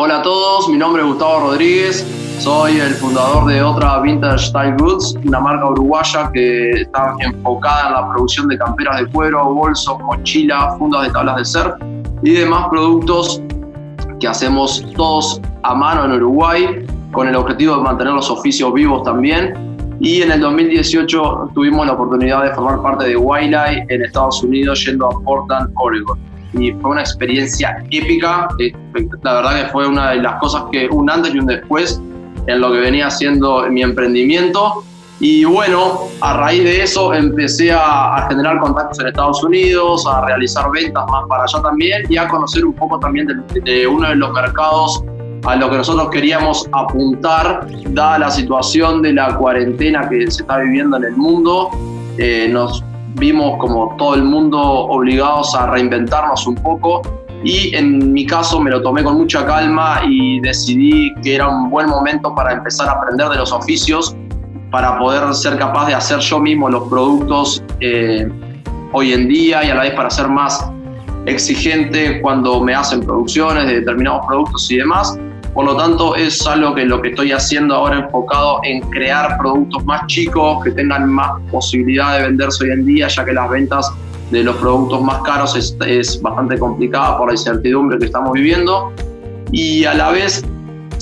Hola a todos, mi nombre es Gustavo Rodríguez, soy el fundador de otra Vintage Style Goods, una marca uruguaya que está enfocada en la producción de camperas de cuero, bolsos, mochilas, fundas de tablas de surf y demás productos que hacemos todos a mano en Uruguay con el objetivo de mantener los oficios vivos también. Y en el 2018 tuvimos la oportunidad de formar parte de Wildlife en Estados Unidos yendo a Portland, Oregon y fue una experiencia épica. Eh, la verdad que fue una de las cosas que un antes y un después en lo que venía haciendo mi emprendimiento. Y bueno, a raíz de eso empecé a, generar contactos en Estados Unidos, a realizar ventas más para allá también y a conocer un poco también de, uno de los mercados a lo que nosotros queríamos apuntar, dada la situación de la cuarentena que se está viviendo en el mundo. Eh, nos vimos como todo el mundo obligados a reinventarnos un poco y en mi caso me lo tomé con mucha calma y decidí que era un buen momento para empezar a aprender de los oficios para poder ser capaz de hacer yo mismo los productos eh, hoy en día y a la vez para ser más exigente cuando me hacen producciones de determinados productos y demás. Por lo tanto, es algo que lo que estoy haciendo ahora enfocado en crear productos más chicos, que tengan más posibilidad de venderse hoy en día, ya que las ventas de los productos más caros es, bastante complicada por la incertidumbre que estamos viviendo. Y a la vez,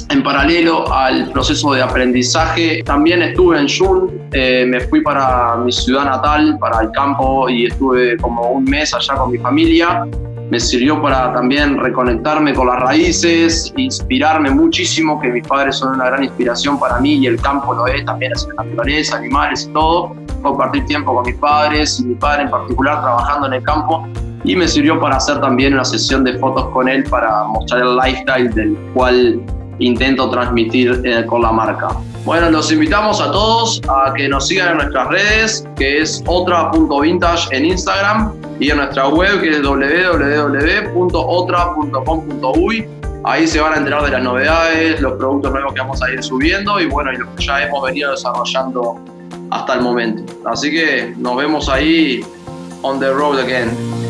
en paralelo al proceso de aprendizaje, también estuve en Jun, eh, me fui para mi ciudad natal, para el campo, y estuve como un mes allá con mi familia me sirvió para también reconectarme con las raíces, inspirarme muchísimo, que mis padres son una gran inspiración para mí y el campo lo es también, es la naturaleza, animales y todo. Compartir tiempo con mis padres y mi padre en particular trabajando en el campo y me sirvió para hacer también una sesión de fotos con él para mostrar el lifestyle del cual intento transmitir eh, con la marca. Bueno, los invitamos a todos a que nos sigan en nuestras redes, que es otra.vintage en Instagram y en nuestra web que es www.otra.com.uy. Ahí se van a enterar de las novedades, los productos nuevos que vamos a ir subiendo y bueno, y lo que ya hemos venido desarrollando hasta el momento. Así que nos vemos ahí on the road again.